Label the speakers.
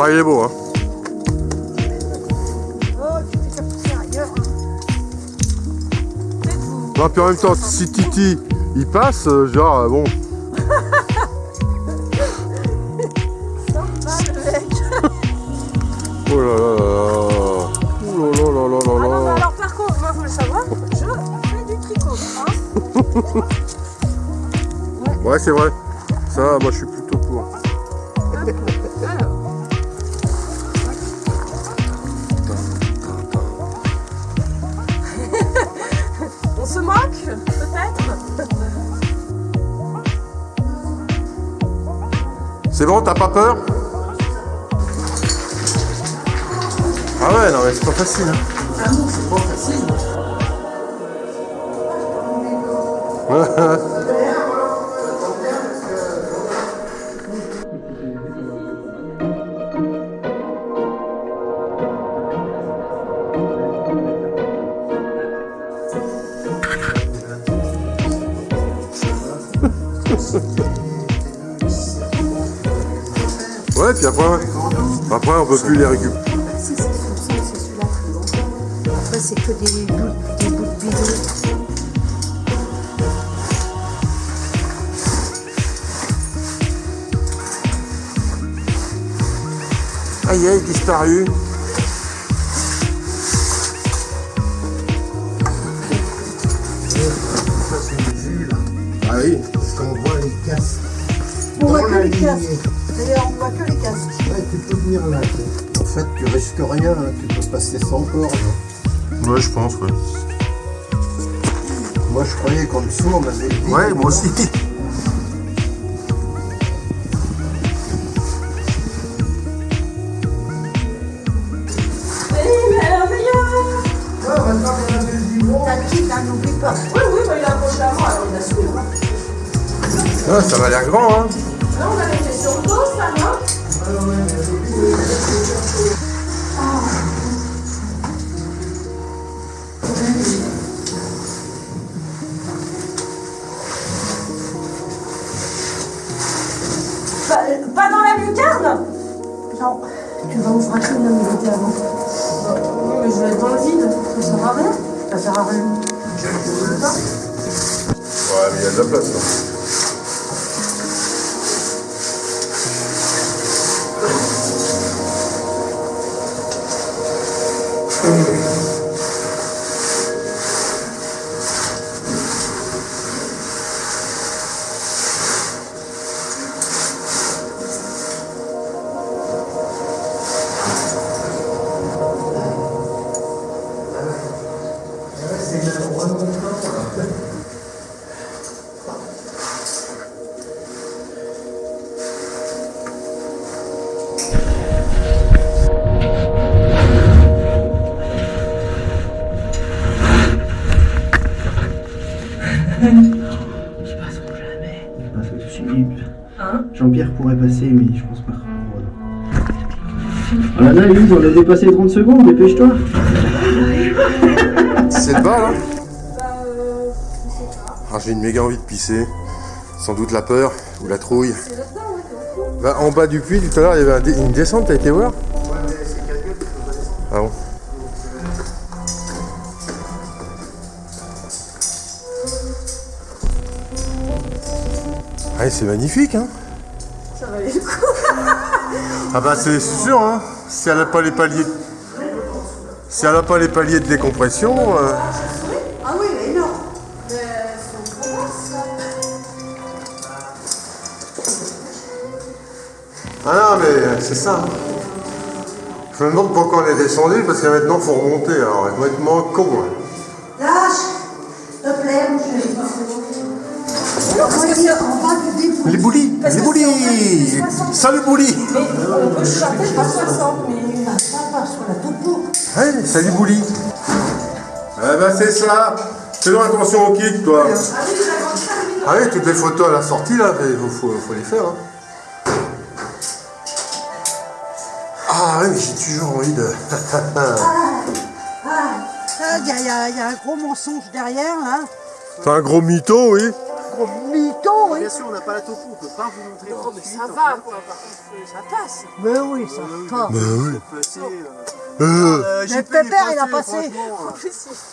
Speaker 1: Ah, il est beau, hein. Non, puis en même temps, si Titi, il passe, euh, genre, euh, bon... Oh là là là là. Oh là là là là
Speaker 2: Ah non, mais
Speaker 1: là là.
Speaker 2: alors par contre, moi, vous le savoir, je fais du tricot. Hein
Speaker 1: Ouais, c'est vrai. Ça, moi, je suis plutôt C'est bon, t'as pas peur Ah ouais, non, mais c'est pas facile. Hein.
Speaker 3: Ah non, c'est pas facile.
Speaker 1: Ouais, puis après, après on peut plus les récupérer.
Speaker 2: Si, c'est celui-là, c'est celui-là. Après, c'est que des bouts, des bouts de bidon.
Speaker 1: Aïe, aïe, disparu.
Speaker 3: Ça, c'est une vue, là.
Speaker 1: Ah oui.
Speaker 3: Parce qu'on voit les casses.
Speaker 2: On voit que les casques. Voit que les casques.
Speaker 3: Ouais, tu peux venir là. En fait, tu risques rien, hein, tu peux passer sans corde.
Speaker 1: Ouais, je pense, ouais.
Speaker 3: Moi, je croyais qu'en dessous, on avait.
Speaker 1: Ouais, moi aussi.
Speaker 2: Merveilleux
Speaker 3: Ouais, maintenant qu'on avait le vivant.
Speaker 2: T'as qui là, n'oublie pas. Oui, oui, il a approché à moi, alors il a su.
Speaker 1: Ouais, ça va l'air grand, hein.
Speaker 2: Pas, pas dans la lucarne Non. Tu vas ouvrir une minute avant. Non, mais je vais être dans le vide. Ça sert à rien. Ça sert à rien.
Speaker 1: Ouais, mais il y a de la place, là.
Speaker 4: Ils passeront jamais. Pas fait dessus.
Speaker 2: Hein
Speaker 4: Jean-Pierre pourrait passer, mais je pense pas. Oh là là, on a dépassé les 30 secondes, dépêche-toi.
Speaker 1: C'est le bas, là
Speaker 2: Bah, euh, je sais pas.
Speaker 1: Ah, j'ai une méga envie de pisser. Sans doute la peur ou la trouille.
Speaker 2: C'est c'est.
Speaker 1: Bah, en bas du puits, tout à l'heure, il y avait une descente, t'as été voir? Ah, c'est magnifique, hein
Speaker 2: Ça valait le coup.
Speaker 1: Ah bah c'est sûr, hein Si elle n'a pas les paliers... Si elle n'a pas les paliers de décompression... euh,
Speaker 2: Ah oui, mais non. Mais c'est en province, ça.
Speaker 1: Ah non, mais c'est ça. hein. Je me demande pourquoi on est descendu, parce que maintenant, il faut remonter. Alors, moins con. hein.
Speaker 2: Parce que c'est.
Speaker 1: Les boulis Les boulis
Speaker 2: c'est en fait, c'est 60.
Speaker 1: Salut boulis
Speaker 2: Mais on peut chanter pas 60, mais...
Speaker 3: Ça va sur la topo.
Speaker 1: Ouais, salut boulis Ah bah c'est ça Fais-donc attention au kick, toi
Speaker 2: Ah oui.
Speaker 1: Ah oui, toutes les photos à la sortie, là, il faut, les faire. hein. Ah mais j'ai toujours envie de...
Speaker 5: Il y, a- y a y a un gros mensonge derrière, là.
Speaker 1: C'est un gros mytho, oui
Speaker 3: gros mytho, oui.
Speaker 6: Bien sûr, on n'a pas la topo, on peut pas vous montrer.
Speaker 2: Oh, mais ça va, quoi. Ça passe.
Speaker 3: Mais oui, ça va.
Speaker 1: Bah oui.
Speaker 6: Euh,
Speaker 1: Euh,
Speaker 6: euh,
Speaker 3: Mais
Speaker 6: les
Speaker 3: Pépère, il a passé.